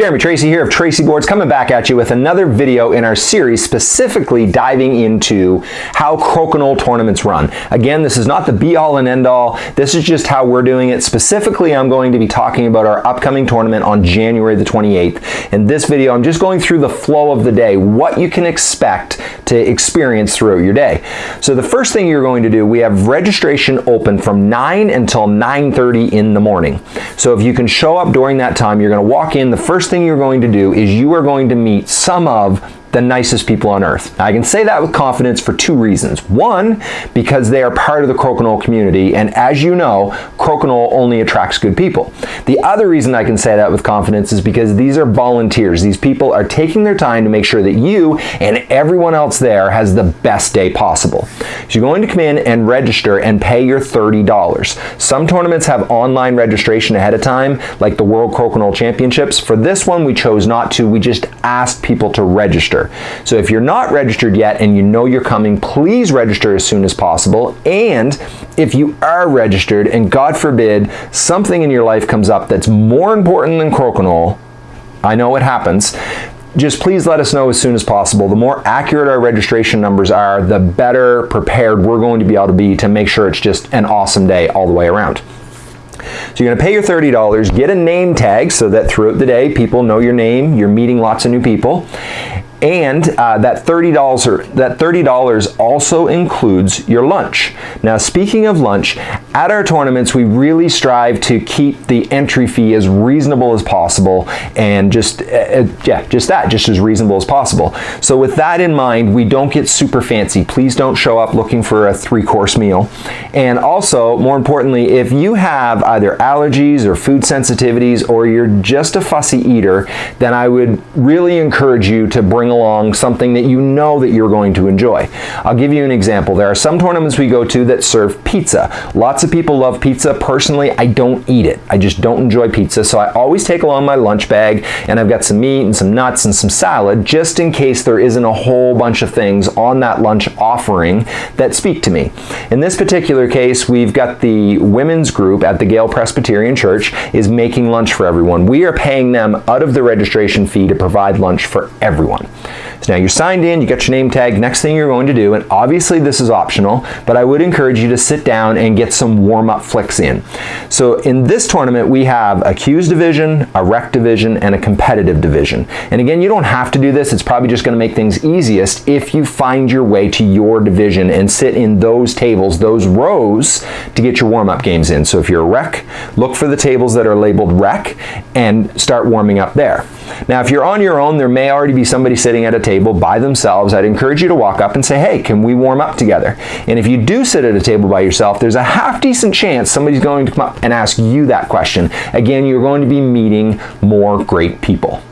Jeremy Tracy here of Tracy Boards coming back at you with another video in our series specifically diving into how crokinole tournaments run. Again, this is not the be all and end all. This is just how we're doing it. Specifically, I'm going to be talking about our upcoming tournament on January the 28th. In this video, I'm just going through the flow of the day, what you can expect to experience throughout your day. So the first thing you're going to do, we have registration open from 9 until 9.30 in the morning. So if you can show up during that time, you're going to walk in. The first thing you're going to do is you are going to meet some of the nicest people on earth. I can say that with confidence for two reasons. One, because they are part of the crokinole community, and as you know, crokinole only attracts good people. The other reason I can say that with confidence is because these are volunteers. These people are taking their time to make sure that you and everyone else there has the best day possible. So you're going to come in and register and pay your $30. Some tournaments have online registration ahead of time, like the World Crokinole Championships. For this one, we chose not to. We just asked people to register register. So if you're not registered yet and you know you're coming, please register as soon as possible. And if you are registered and God forbid something in your life comes up that's more important than crokinole, I know it happens, just please let us know as soon as possible. The more accurate our registration numbers are, the better prepared we're going to be able to be to make sure it's just an awesome day all the way around. So you're going to pay your $30, get a name tag so that throughout the day people know your name, you're meeting lots of new people, and uh, that $30 that $30 also includes your lunch. Now speaking of lunch, at our tournaments we really strive to keep the entry fee as reasonable as possible and just uh, uh, yeah, just that, just as reasonable as possible. So with that in mind, we don't get super fancy. Please don't show up looking for a three-course meal. And also, more importantly, if you have either allergies or food sensitivities or you're just a fussy eater, then I would really encourage you to bring along something that you know that you're going to enjoy. I'll give you an example. There are some tournaments we go to that serve pizza. Lots of people love pizza. Personally, I don't eat it. I just don't enjoy pizza, so I always take along my lunch bag and I've got some meat and some nuts and some salad just in case there isn't a whole bunch of things on that lunch offering that speak to me. In this particular case, we've got the women's group at the Gale Presbyterian Church is making lunch for everyone. We are paying them out of the registration fee to provide lunch for everyone. So now you're signed in, you got your name tag. Next thing you're going to do, and obviously this is optional, but I would encourage you to sit down and get some warm-up flicks in. So in this tournament, we have a Q's division, a rec division, and a competitive division. And again, you don't have to do this. It's probably just going to make things easiest if you find your way to your division and sit in those tables, those rows, to get your warm-up games in. So if you're a rec, look for the tables that are labeled rec and start warming up there. Now, if you're on your own, there may already be somebody sitting at a table by themselves. I'd encourage you to walk up and say, hey, can we warm up together? And if you do sit at a table by yourself, there's a half decent chance somebody's going to come up and ask you that question. Again, you're going to be meeting more great people.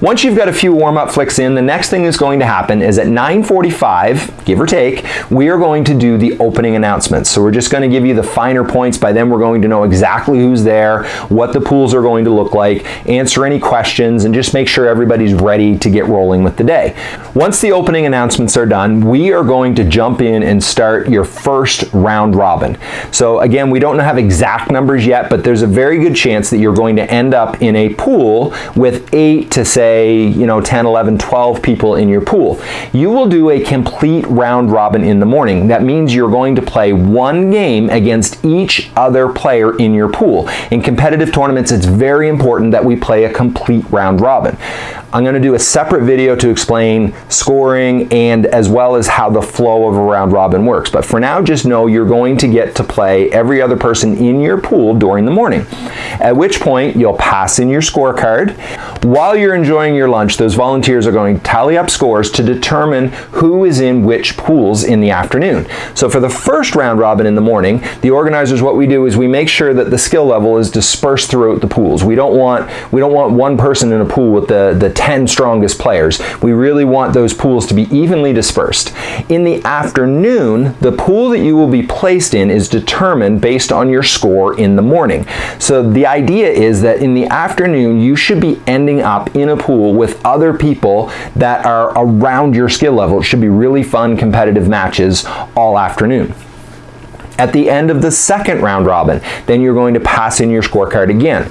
Once you've got a few warm-up flicks in, the next thing that's going to happen is at 9.45, give or take, we are going to do the opening announcements. So we're just going to give you the finer points. By then we're going to know exactly who's there, what the pools are going to look like, answer any questions, and just make sure everybody's ready to get rolling with the day. Once the opening announcements are done, we are going to jump in and start your first round robin. So again, we don't have exact numbers yet, but there's a very good chance that you're going to end up in a pool with eight to to say, you know, 10, 11, 12 people in your pool. You will do a complete round robin in the morning. That means you're going to play one game against each other player in your pool. In competitive tournaments, it's very important that we play a complete round robin. I'm going to do a separate video to explain scoring and as well as how the flow of a round robin works. But for now, just know you're going to get to play every other person in your pool during the morning. At which point, you'll pass in your scorecard. While you're enjoying your lunch, those volunteers are going to tally up scores to determine who is in which pools in the afternoon. So for the first round robin in the morning, the organizers, what we do is we make sure that the skill level is dispersed throughout the pools. We don't want, we don't want one person in a pool with the, the 10 strongest players. We really want those pools to be evenly dispersed. In the afternoon, the pool that you will be placed in is determined based on your score in the morning. So the idea is that in the afternoon, you should be ending up in a pool with other people that are around your skill level. It should be really fun competitive matches all afternoon. At the end of the second round robin, then you're going to pass in your scorecard again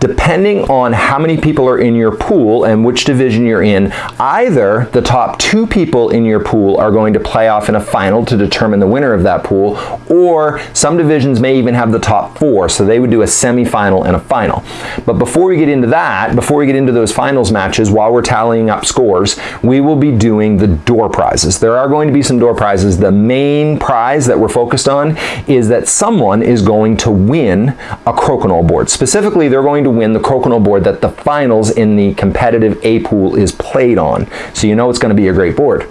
depending on how many people are in your pool and which division you're in, either the top two people in your pool are going to play off in a final to determine the winner of that pool, or some divisions may even have the top four, so they would do a semifinal and a final. But before we get into that, before we get into those finals matches, while we're tallying up scores, we will be doing the door prizes. There are going to be some door prizes. The main prize that we're focused on is that someone is going to win a crokinole board. Specifically, they're going to win the crokinole board that the finals in the competitive A pool is played on. So you know it's going to be a great board.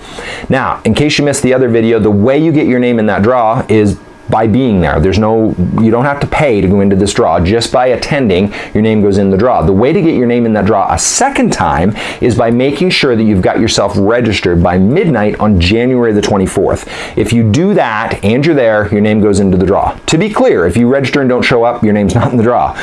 Now, in case you missed the other video, the way you get your name in that draw is by being there. There's no, you don't have to pay to go into this draw. Just by attending, your name goes in the draw. The way to get your name in that draw a second time is by making sure that you've got yourself registered by midnight on January the 24th. If you do that and you're there, your name goes into the draw. To be clear, if you register and don't show up, your name's not in the draw.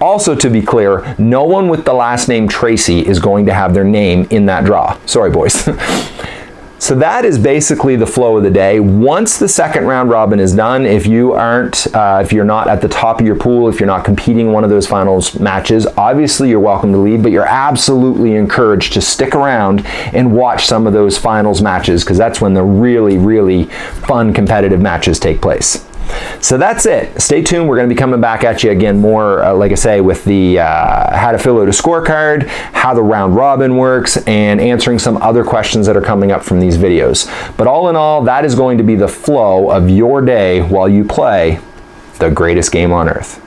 Also to be clear, no one with the last name Tracy is going to have their name in that draw. Sorry, boys. So that is basically the flow of the day. Once the second round robin is done, if you aren't, uh, if you're not at the top of your pool, if you're not competing one of those finals matches, obviously you're welcome to leave, but you're absolutely encouraged to stick around and watch some of those finals matches because that's when the really, really fun competitive matches take place. So that's it. Stay tuned. We're going to be coming back at you again more, uh, like I say, with the uh, how to fill out a scorecard, how the round robin works, and answering some other questions that are coming up from these videos. But all in all, that is going to be the flow of your day while you play the greatest game on earth.